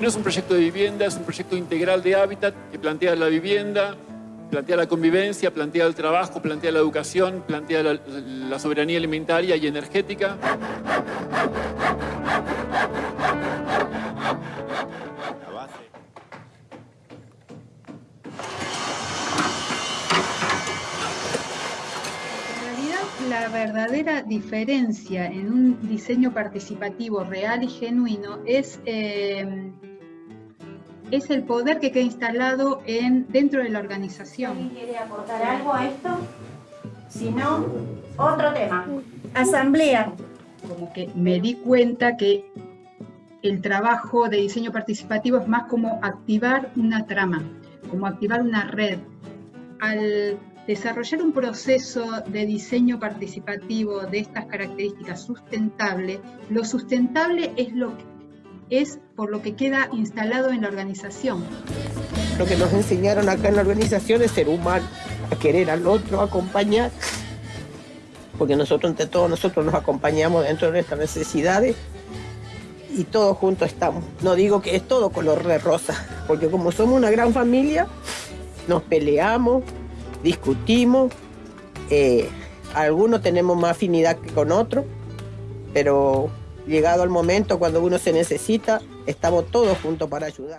No es un proyecto de vivienda, es un proyecto integral de hábitat que plantea la vivienda, plantea la convivencia, plantea el trabajo, plantea la educación, plantea la, la soberanía alimentaria y energética. Verdadera diferencia en un diseño participativo real y genuino es, eh, es el poder que queda instalado en, dentro de la organización. ¿Alguien quiere aportar algo a esto? Si no, otro tema. Asamblea. Como que me di cuenta que el trabajo de diseño participativo es más como activar una trama, como activar una red. Al desarrollar un proceso de diseño participativo de estas características sustentable, lo sustentable es lo que es por lo que queda instalado en la organización. Lo que nos enseñaron acá en la organización es ser humano, a querer al otro, acompañar, porque nosotros entre todos nosotros nos acompañamos dentro de nuestras necesidades y todos juntos estamos. No digo que es todo color de rosa, porque como somos una gran familia, nos peleamos, discutimos, eh, algunos tenemos más afinidad que con otros, pero llegado el momento cuando uno se necesita, estamos todos juntos para ayudar.